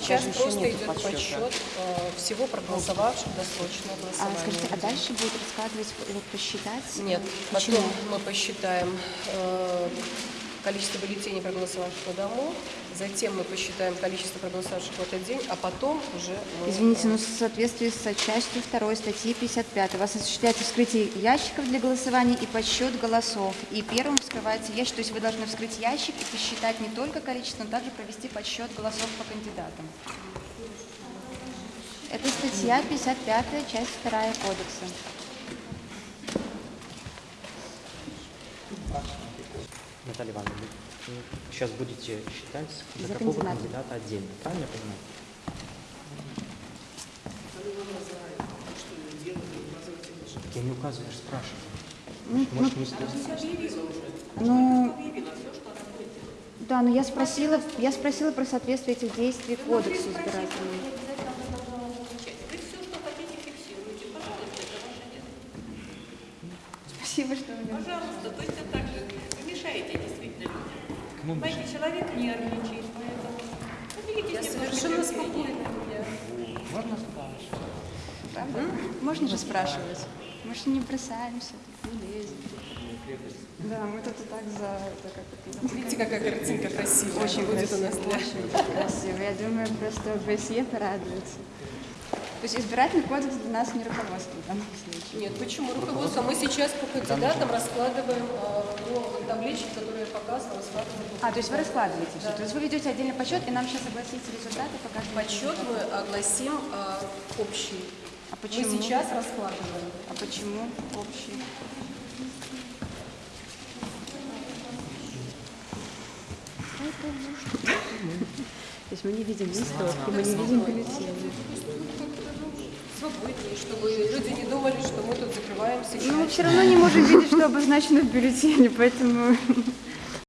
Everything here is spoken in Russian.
Сейчас Даже еще просто идет подсчета. подсчет э, всего проголосовавших досрочное А, голосование. скажите, а дальше будет раскладывать, вот, посчитать? Нет, Почему? потом мы посчитаем э, количество бюллетеней, проголосовавших на дому, затем мы посчитаем количество проголосовавших в этот день, а потом уже мы... Извините, но в соответствии с частью 2 статьи 55 у вас осуществляется вскрытие ящиков для голосования и подсчет голосов. И первым вскрывается ящик, то есть вы должны вскрыть ящик и посчитать не только количество, но также провести подсчет голосов по кандидатам. Это статья 55, часть 2 кодекса. Наталья Ивановна, вы сейчас будете считать за, За какого кандидата. кандидата отдельно, правильно я понимаю? Я не указываю, я же спрашиваю. Может, не стоит? Ну, да, но я спросила, я спросила про соответствие этих действий кодексу избирательному. Спасибо, что вы меня Пожалуйста, точно так же. Ну, Понимаете, человек нервничает, поэтому поделитесь Я совершенно спокойна. Правда? Можно же спрашивать. Мы же не бросаемся, не лезем. Да, мы тут и так за это как это. Видите, какая картинка красивая Очень будет у нас для... очень красиво. Я думаю, просто ОБСЕ порадуется. То есть избирательный кодекс для нас не руководство в данном случае. Нет, почему руководство? Мы сейчас по кандидатам раскладываем э, по табличке, которую я показывала, раскладываем А, то есть вы раскладываете все. То есть вы ведете отдельный подсчет, и нам сейчас огласите результаты по каждому Подсчет мы огласим э, общий. А почему? Мы сейчас раскладываем. А почему общий? То есть мы не видим листовки, мы не видим бюллетеней. Свободнее, чтобы люди не думали, что мы тут закрываемся. Ну, мы все равно не можем видеть, что обозначено в бюллетене, поэтому